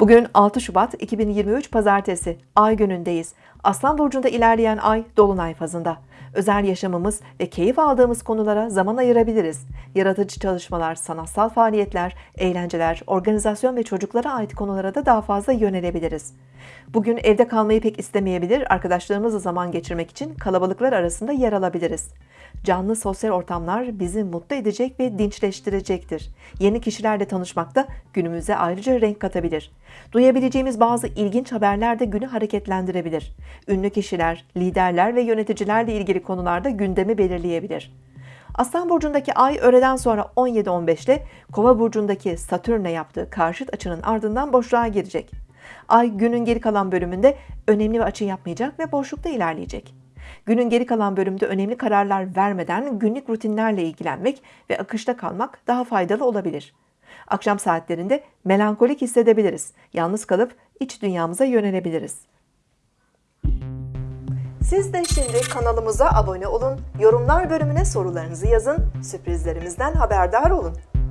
Bugün 6 Şubat 2023 Pazartesi, Ay günündeyiz. Aslan Burcu'nda ilerleyen Ay, Dolunay fazında. Özel yaşamımız ve keyif aldığımız konulara zaman ayırabiliriz. Yaratıcı çalışmalar, sanatsal faaliyetler, eğlenceler, organizasyon ve çocuklara ait konulara da daha fazla yönelebiliriz. Bugün evde kalmayı pek istemeyebilir, arkadaşlarımızla zaman geçirmek için kalabalıklar arasında yer alabiliriz. Canlı sosyal ortamlar bizi mutlu edecek ve dinçleştirecektir. Yeni kişilerle tanışmak da günümüze ayrıca renk katabilir. Duyabileceğimiz bazı ilginç haberler de günü hareketlendirebilir. Ünlü kişiler, liderler ve yöneticilerle ilgili konularda gündemi belirleyebilir. Aslan burcundaki ay öğleden sonra 17-15'te Kova burcundaki Satürn'e yaptığı karşıt açının ardından boşluğa girecek. Ay günün geri kalan bölümünde önemli bir açı yapmayacak ve boşlukta ilerleyecek. Günün geri kalan bölümünde önemli kararlar vermeden günlük rutinlerle ilgilenmek ve akışta kalmak daha faydalı olabilir. Akşam saatlerinde melankolik hissedebiliriz. Yalnız kalıp iç dünyamıza yönelebiliriz. Siz de şimdi kanalımıza abone olun, yorumlar bölümüne sorularınızı yazın, sürprizlerimizden haberdar olun.